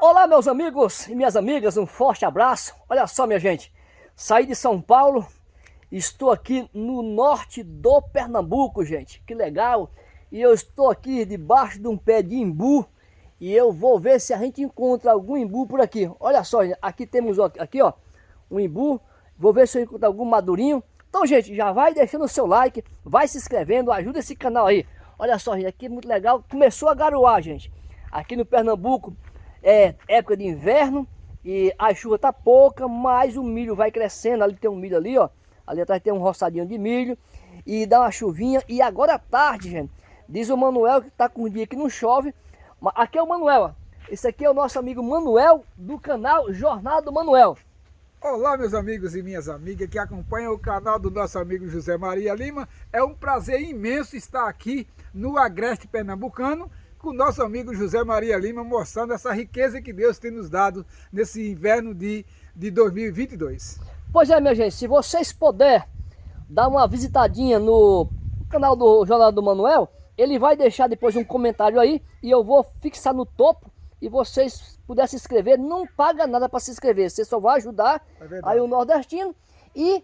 Olá meus amigos e minhas amigas, um forte abraço. Olha só minha gente, saí de São Paulo, estou aqui no norte do Pernambuco, gente. Que legal! E eu estou aqui debaixo de um pé de imbu e eu vou ver se a gente encontra algum imbu por aqui. Olha só, aqui temos aqui ó, um imbu. Vou ver se eu encontro algum madurinho. Então, gente, já vai deixando o seu like, vai se inscrevendo, ajuda esse canal aí. Olha só, gente, aqui é muito legal. Começou a garoar, gente. Aqui no Pernambuco é época de inverno e a chuva tá pouca, mas o milho vai crescendo. Ali tem um milho ali, ó. Ali atrás tem um roçadinho de milho e dá uma chuvinha. E agora à tarde, gente, diz o Manuel que tá com um dia que não chove. Aqui é o Manuel, ó. Esse aqui é o nosso amigo Manuel do canal Jornal do Manuel. Olá meus amigos e minhas amigas que acompanham o canal do nosso amigo José Maria Lima. É um prazer imenso estar aqui no Agreste Pernambucano com o nosso amigo José Maria Lima mostrando essa riqueza que Deus tem nos dado nesse inverno de, de 2022. Pois é minha gente, se vocês puderem dar uma visitadinha no canal do Jornal do Manuel, ele vai deixar depois um comentário aí e eu vou fixar no topo e vocês puderem se inscrever, não paga nada para se inscrever, você só vai ajudar é aí o nordestino e,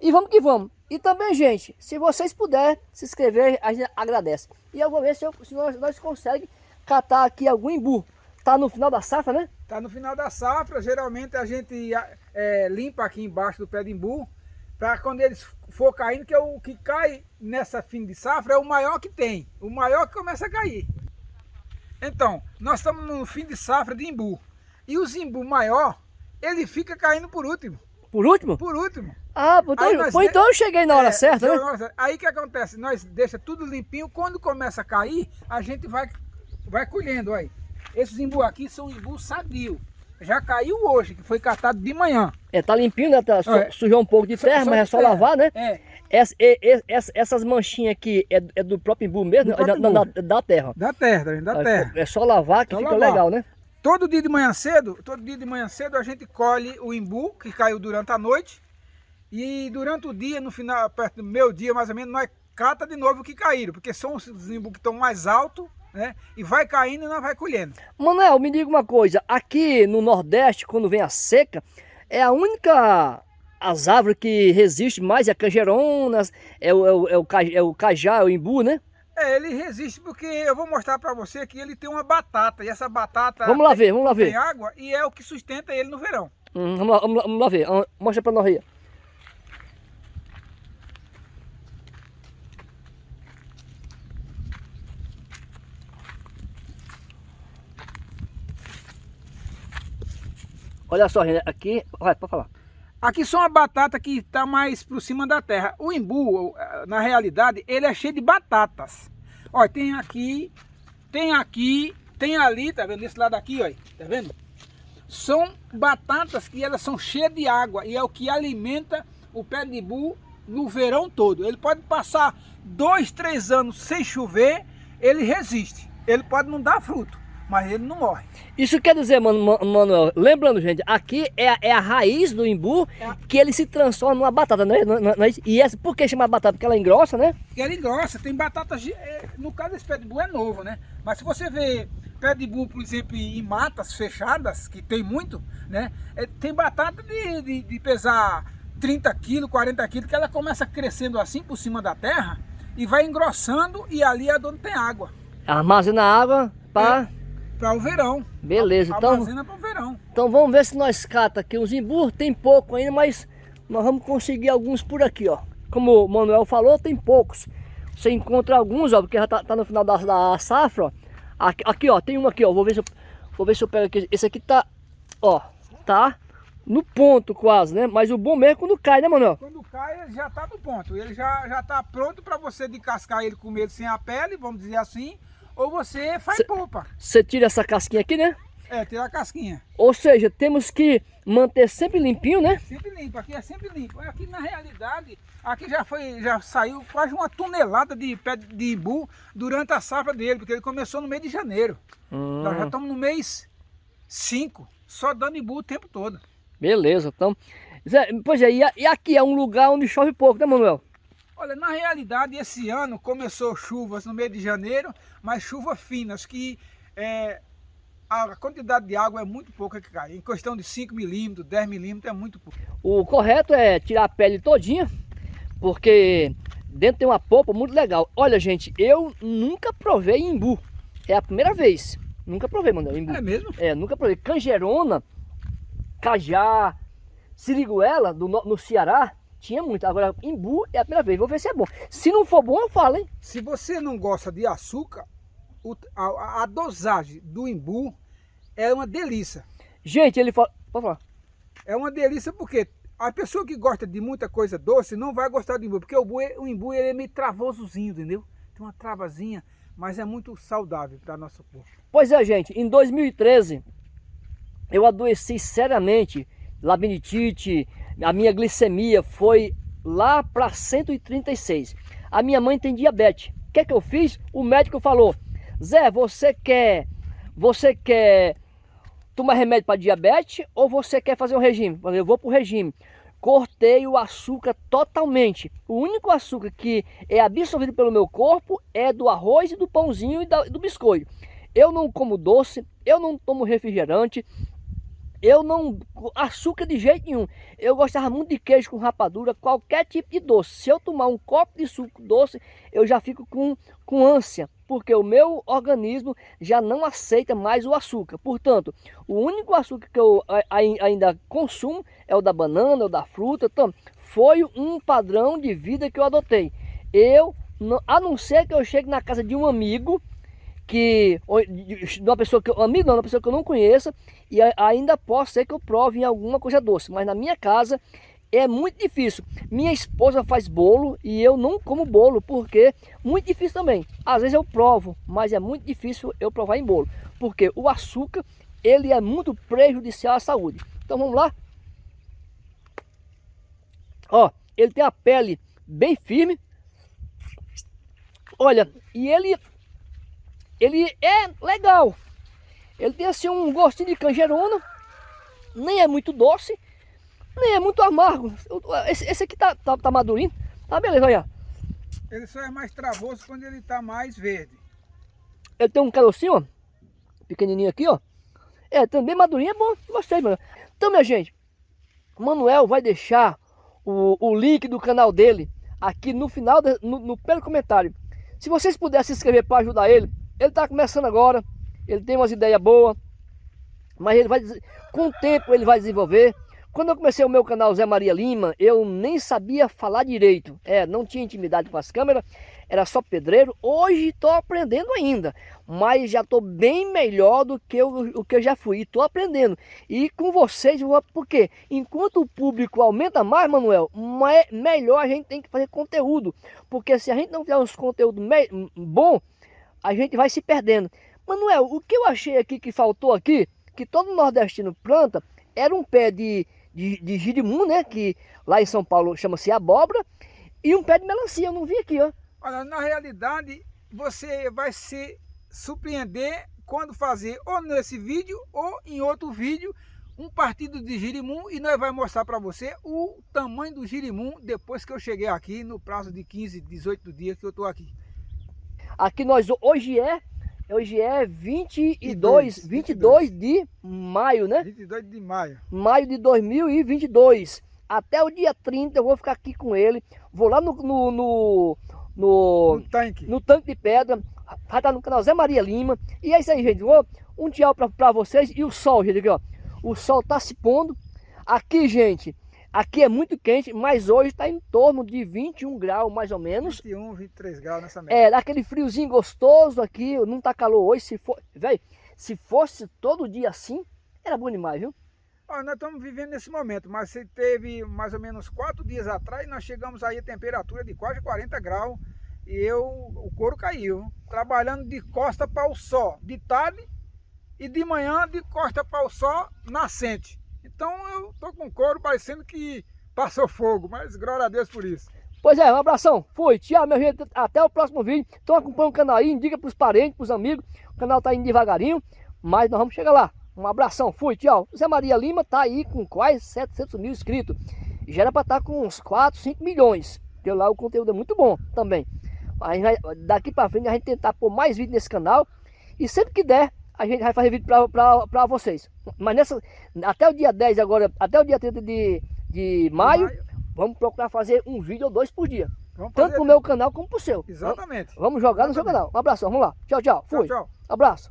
e vamos que vamos. E também, gente, se vocês puderem se inscrever, a gente agradece. E eu vou ver se, eu, se nós, nós conseguimos catar aqui algum imbu. Tá no final da safra, né? Tá no final da safra, geralmente a gente é, limpa aqui embaixo do pé de imbu, para quando eles for caindo, que é o que cai nessa fim de safra é o maior que tem, o maior que começa a cair. Então, nós estamos no fim de safra de imbu. E o zimbu maior, ele fica caindo por último. Por último? Por último. Ah, então, foi, então eu cheguei na hora é, certa, né? Nós, aí que acontece? Nós deixa tudo limpinho, quando começa a cair, a gente vai, vai colhendo, aí. Esses imbu aqui são imbu sadio. Já caiu hoje, que foi catado de manhã. É, tá limpinho, né? Tá, é. Sujou um pouco de terra, mas é só terra. lavar, né? É. Essa, essa, essas manchinhas aqui é, é, do próprio imbu mesmo? Próprio da, imbu. Da, da, terra? Da terra, da é, terra. É só lavar que só fica lavar. legal, né? Todo dia de manhã cedo, todo dia de manhã cedo a gente colhe o imbu que caiu durante a noite e durante o dia, no final, perto do meu dia mais ou menos, nós cata de novo o que caíram, porque são os imbu que estão mais altos, né? E vai caindo e nós vai colhendo. Manuel, me diga uma coisa, aqui no Nordeste, quando vem a seca, é a única as árvores que resistem mais, é a canjeronas, é o, é o, é o, é o cajá, é o imbu, né? É, ele resiste porque eu vou mostrar para você que ele tem uma batata. E essa batata vamos lá ver, vamos lá ver. tem água e é o que sustenta ele no verão. Hum, vamos, lá, vamos, lá, vamos lá ver, mostra para nós aí. Olha só, aqui, vai, pode falar. Aqui são a batata que está mais por cima da terra. O imbu, na realidade, ele é cheio de batatas. Olha, tem aqui, tem aqui, tem ali, tá vendo? Esse lado aqui, olha, tá vendo? São batatas que elas são cheias de água e é o que alimenta o pé de imbu no verão todo. Ele pode passar dois, três anos sem chover, ele resiste. Ele pode não dar fruto mas ele não morre. Isso quer dizer, Manuel, lembrando, gente, aqui é, a, é a raiz do imbu é. que ele se transforma numa batata, não é, E essa, por que chama batata? Porque ela engrossa, né? Porque ela engrossa, tem batata, é, no caso desse pé de imbu é novo, né? Mas se você vê pé de imbu, por exemplo, em matas fechadas, que tem muito, né? É, tem batata de, de, de pesar 30 quilos, 40 quilos, que ela começa crescendo assim por cima da terra e vai engrossando e ali é onde tem água. Armazena água para... É para o verão. Beleza, então. para o verão. Então vamos ver se nós cata aqui uns imbu. Tem pouco ainda, mas nós vamos conseguir alguns por aqui, ó. Como o Manuel falou, tem poucos. Você encontra alguns, ó, porque já tá, tá no final da, da safra, ó. Aqui, aqui, ó, tem um aqui, ó. Vou ver se eu, vou ver se eu pego aqui. Esse aqui tá, ó, tá no ponto quase, né? Mas o bom mesmo é quando cai, né, Manuel? Quando cai, ele já tá no ponto. Ele já, já tá pronto para você descascar ele com medo sem a pele, vamos dizer assim ou você faz cê, polpa. Você tira essa casquinha aqui, né? É, tira a casquinha. Ou seja, temos que manter sempre limpinho, né? Sempre limpo, aqui é sempre limpo. Aqui na realidade, aqui já foi, já saiu quase uma tonelada de pé de imbu durante a safra dele, porque ele começou no mês de janeiro. Hum. Nós já estamos no mês 5, só dando imbu o tempo todo. Beleza, então. Pois é, e aqui é um lugar onde chove pouco, né, Manuel? Olha, na realidade esse ano começou chuvas no mês de janeiro, mas chuvas finas que é, a quantidade de água é muito pouca que cai. Em questão de 5 milímetros, 10 milímetros é muito pouco. O correto é tirar a pele todinha, porque dentro tem uma polpa muito legal. Olha, gente, eu nunca provei imbu. É a primeira vez. Nunca provei, mano, imbu. É mesmo? É, nunca provei. Canjerona, cajá, siriguela, do, no Ceará, tinha muito. Agora, imbu é a primeira vez. Vou ver se é bom. Se não for bom, eu falo, hein? Se você não gosta de açúcar, a, a, dosagem do imbu é uma delícia. Gente, ele fala... Pode falar. É uma delícia porque a pessoa que gosta de muita coisa doce não vai gostar do imbu. Porque o, imbu, o imbu ele é meio travosozinho, entendeu? Tem uma travazinha, mas é muito saudável para nosso corpo. Pois é, gente. Em 2013, eu adoeci seriamente. Labirintite, a minha glicemia foi lá para 136. A minha mãe tem diabetes. O que é que eu fiz? O médico falou, Zé, você quer, você quer tomar remédio para diabetes ou você quer fazer um regime? Eu, falei, eu vou para o regime. Cortei o açúcar totalmente. O único açúcar que é absorvido pelo meu corpo é do arroz e do pãozinho e do biscoito. Eu não como doce, eu não tomo refrigerante, eu não... Açúcar de jeito nenhum. Eu gostava muito de queijo com rapadura, qualquer tipo de doce. Se eu tomar um copo de suco doce, eu já fico com, com ânsia. Porque o meu organismo já não aceita mais o açúcar. Portanto, o único açúcar que eu ainda consumo é o da banana, o da fruta. Então, foi um padrão de vida que eu adotei. Eu, a não ser que eu chegue na casa de um amigo que de uma pessoa que eu amigo não, uma pessoa que eu não conheça e ainda posso ser que eu prove em alguma coisa doce, mas na minha casa é muito difícil. Minha esposa faz bolo e eu não como bolo porque muito difícil também. Às vezes eu provo, mas é muito difícil eu provar em bolo, porque o açúcar ele é muito prejudicial à saúde. Então vamos lá. Ó, ele tem a pele bem firme. Olha, e ele ele é legal. Ele tem assim um gostinho de canjerona, nem é muito doce, nem é muito amargo. Esse, esse aqui tá, tá, tá madurinho, tá beleza, olha. Ele só é mais travoso quando ele tá mais verde. Ele tem um carocinho, ó, pequenininho aqui, ó. É, também madurinho é bom, gostei, mano. Então, minha gente, o Manuel vai deixar o, o link do canal dele aqui no final, de, no, no pelo comentário. Se vocês puderem se inscrever para ajudar ele, ele está começando agora, ele tem umas ideias boas, mas ele vai, com o tempo ele vai desenvolver. Quando eu comecei o meu canal Zé Maria Lima, eu nem sabia falar direito. É, não tinha intimidade com as câmeras, era só pedreiro. Hoje estou aprendendo ainda, mas já estou bem melhor do que eu, o que eu já fui. Estou aprendendo. E com vocês, porque enquanto o público aumenta mais, Manuel, melhor a gente tem que fazer conteúdo. Porque se a gente não fizer uns conteúdos bom, a gente vai se perdendo. Manuel, o que eu achei aqui que faltou aqui, que todo nordestino planta, era um pé de, de, de né? Que lá em São Paulo chama-se abóbora, e um pé de melancia, eu não vi aqui, ó. Olha, na realidade, você vai se surpreender quando fazer ou nesse vídeo ou em outro vídeo um partido de girimum e nós vamos mostrar para você o tamanho do girimum depois que eu cheguei aqui no prazo de 15, 18 dias que eu estou aqui. Aqui nós hoje é hoje é 22, 22, 22 de maio, né? 22 de maio. Maio de 2022. Até o dia 30 eu vou ficar aqui com ele. Vou lá no no, no, no, no tanque. no tanque de pedra. Vai estar no canal Zé Maria Lima. E é isso aí, gente. Um tchau para vocês. E o sol, gente, aqui, ó. O sol tá se pondo. Aqui, gente, Aqui é muito quente, mas hoje está em torno de 21 graus, mais ou menos. 21, 23 graus nessa média. É, daquele friozinho gostoso aqui, não está calor hoje. Se, for, véio, se fosse todo dia assim, era bom demais, viu? Olha, nós estamos vivendo nesse momento, mas se teve mais ou menos quatro dias atrás, nós chegamos aí a temperatura de quase 40 graus e eu, o couro caiu. Trabalhando de costa para o sol, de tarde e de manhã de costa para o sol nascente. Então eu tô com couro parecendo que passou fogo, mas glória a Deus por isso. Pois é, um abração, fui, tchau minha gente, até o próximo vídeo. Então acompanha o canal aí, indica pros parentes, pros amigos, o canal tá indo devagarinho, mas nós vamos chegar lá. Um abração, fui, tchau. Zé Maria Lima tá aí com quase 700 mil inscritos. Já era para estar tá com uns 4, 5 milhões, porque lá o conteúdo é muito bom também. Vai, daqui para frente a gente tentar pôr mais vídeos nesse canal. E sempre que der, a gente vai fazer vídeo pra vocês. Mas nessa, até o dia 10 agora, até o dia 30 de, de maio, maio. vamos procurar fazer um vídeo ou dois por dia. Vamos Tanto pro meu canal como pro seu. Exatamente. Vamos jogar no seu Exatamente. canal. Um abração, vamos lá. Tchau, tchau. Fui. Tchau, tchau. Abraço.